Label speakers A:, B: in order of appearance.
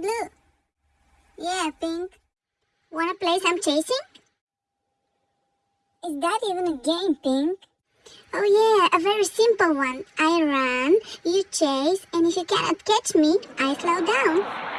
A: blue. Yeah, pink. Wanna play some chasing? Is that even a game, pink? Oh yeah, a very simple one. I run, you chase, and if you cannot catch me, I slow down.